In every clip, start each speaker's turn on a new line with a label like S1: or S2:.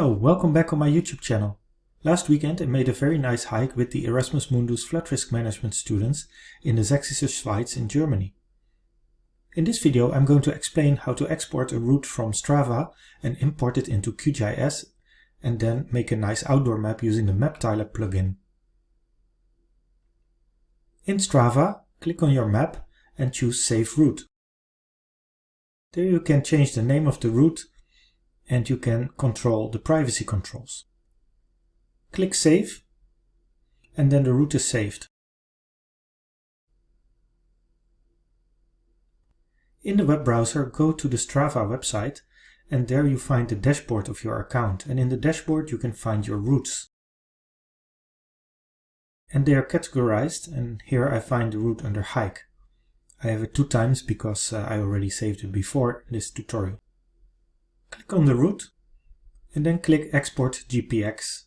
S1: Hello, welcome back on my YouTube channel. Last weekend I made a very nice hike with the Erasmus Mundus Flood Risk Management students in the Sächsische Schweiz in Germany. In this video I'm going to explain how to export a route from Strava and import it into QGIS and then make a nice outdoor map using the MapTiler plugin. In Strava, click on your map and choose Save Route. There you can change the name of the route and you can control the privacy controls. Click Save and then the route is saved. In the web browser, go to the Strava website and there you find the dashboard of your account and in the dashboard you can find your routes. And they are categorized and here I find the route under hike. I have it two times because uh, I already saved it before this tutorial. Click on the route and then click Export GPX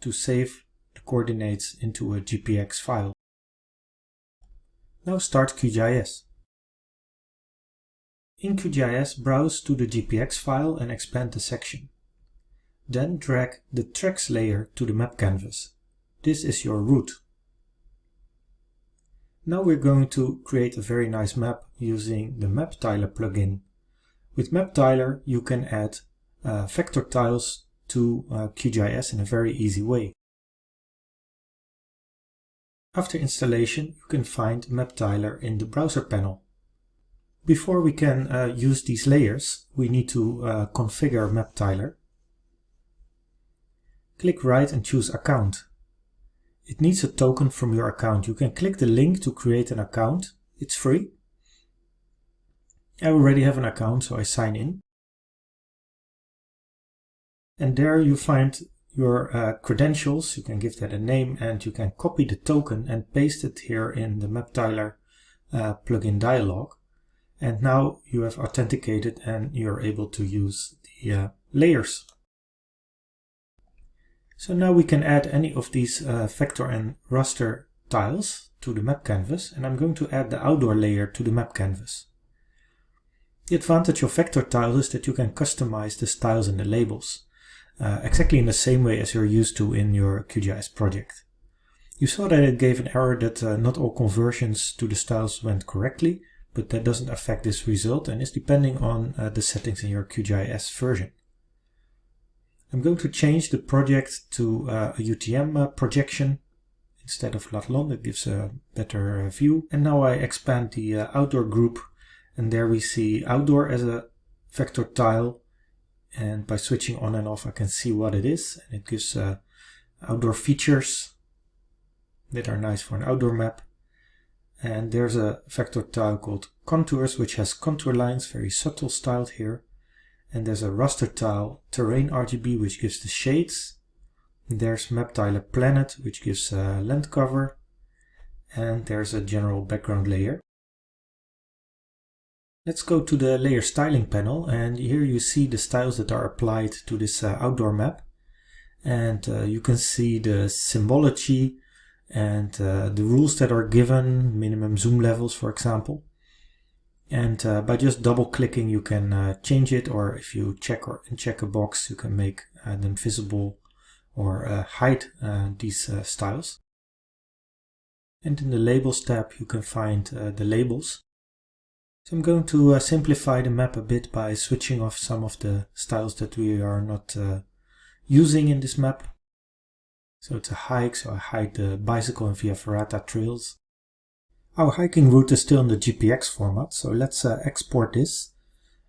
S1: to save the coordinates into a GPX file. Now start QGIS. In QGIS, browse to the GPX file and expand the section. Then drag the tracks layer to the map canvas. This is your route. Now we're going to create a very nice map using the MapTiler plugin with MapTiler, you can add uh, vector tiles to uh, QGIS in a very easy way. After installation, you can find MapTiler in the browser panel. Before we can uh, use these layers, we need to uh, configure MapTiler. Click right and choose Account. It needs a token from your account. You can click the link to create an account. It's free. I already have an account, so I sign in. And there you find your uh, credentials. You can give that a name and you can copy the token and paste it here in the MapTiler uh, plugin dialog. And now you have authenticated and you're able to use the uh, layers. So now we can add any of these uh, vector and raster tiles to the map canvas and I'm going to add the outdoor layer to the map canvas. The advantage of vector tiles is that you can customize the styles and the labels, uh, exactly in the same way as you're used to in your QGIS project. You saw that it gave an error that uh, not all conversions to the styles went correctly, but that doesn't affect this result and is depending on uh, the settings in your QGIS version. I'm going to change the project to uh, a UTM uh, projection instead of Latlon, that gives a better uh, view. And now I expand the outdoor group and there we see outdoor as a vector tile. And by switching on and off I can see what it is. And it gives uh, outdoor features that are nice for an outdoor map. And there's a vector tile called contours which has contour lines very subtle styled here. And there's a raster tile terrain RGB which gives the shades. There's map tiler planet which gives uh, land cover. And there's a general background layer Let's go to the layer styling panel and here you see the styles that are applied to this uh, outdoor map and uh, you can see the symbology and uh, the rules that are given, minimum zoom levels for example. And uh, by just double clicking you can uh, change it or if you check or check a box you can make uh, them visible or hide these styles. And in the labels tab you can find the labels so I'm going to uh, simplify the map a bit by switching off some of the styles that we are not uh, using in this map. So it's a hike, so I hide the bicycle and via ferrata trails. Our hiking route is still in the GPX format, so let's uh, export this.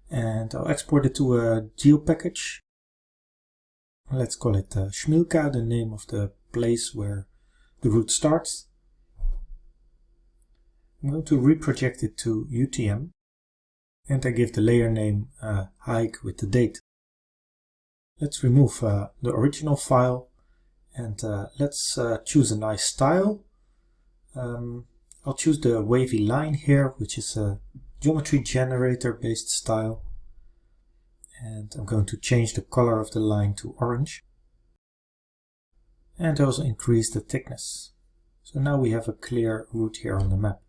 S1: And I'll export it to a geo package. Let's call it uh, Schmilka, the name of the place where the route starts. I'm going to reproject it to UTM and I give the layer name uh, hike with the date. Let's remove uh, the original file and uh, let's uh, choose a nice style. Um, I'll choose the wavy line here, which is a geometry generator based style. And I'm going to change the color of the line to orange. And also increase the thickness. So now we have a clear route here on the map.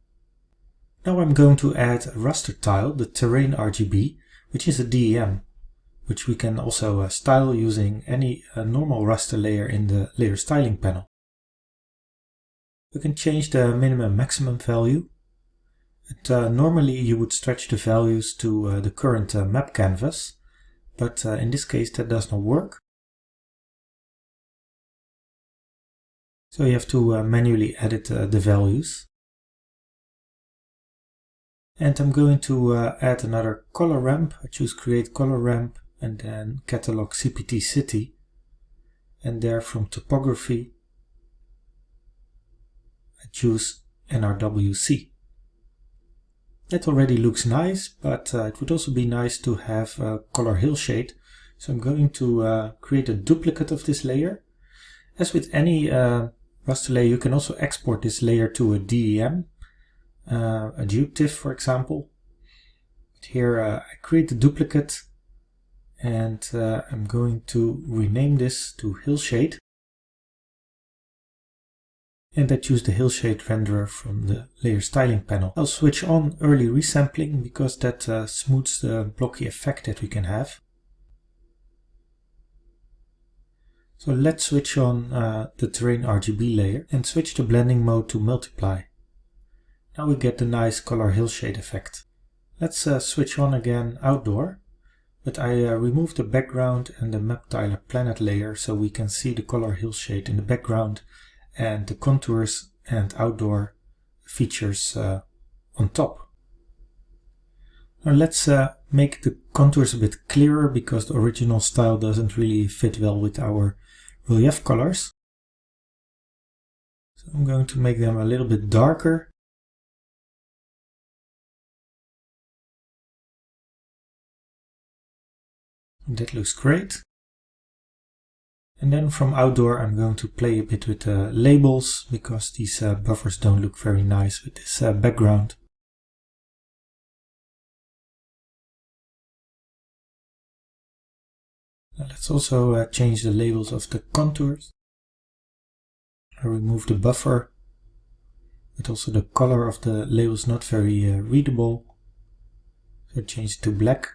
S1: Now I'm going to add a raster tile, the terrain RGB, which is a DEM. which we can also uh, style using any uh, normal raster layer in the layer styling panel. We can change the minimum maximum value. And, uh, normally you would stretch the values to uh, the current uh, map canvas, but uh, in this case that does not work. So you have to manually edit the values. And I'm going to add another color ramp. I choose create color ramp and then catalog CPT city and there from topography I choose NRWC. That already looks nice, but uh, it would also be nice to have a color hillshade. So I'm going to uh, create a duplicate of this layer. As with any uh, raster layer, you can also export this layer to a DEM, uh, a GeoTIFF for example. But here uh, I create a duplicate and uh, I'm going to rename this to Hillshade and I choose the Hillshade renderer from the layer styling panel. I'll switch on early resampling because that uh, smooths the blocky effect that we can have. So let's switch on uh, the terrain RGB layer and switch the blending mode to multiply. Now we get the nice color hillshade effect. Let's uh, switch on again outdoor but I uh, removed the background and the map tiler planet layer so we can see the color hillshade in the background and the contours and outdoor features uh, on top. Now let's uh, make the contours a bit clearer because the original style doesn't really fit well with our relief colors. So I'm going to make them a little bit darker That looks great. And then from outdoor I'm going to play a bit with the labels because these uh, buffers don't look very nice with this uh, background. Now let's also uh, change the labels of the contours. I remove the buffer, but also the color of the label is not very uh, readable. So change it to black.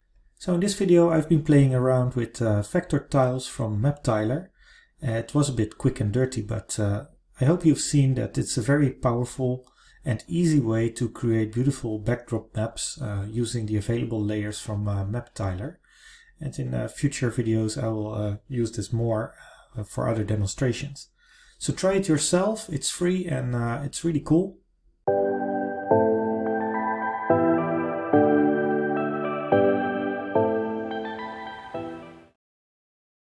S1: So in this video I've been playing around with uh, vector tiles from MapTiler. Uh, it was a bit quick and dirty, but uh, I hope you've seen that it's a very powerful and easy way to create beautiful backdrop maps uh, using the available layers from uh, MapTiler. And in uh, future videos I will use this more for other demonstrations. So try it yourself, it's free and it's really cool.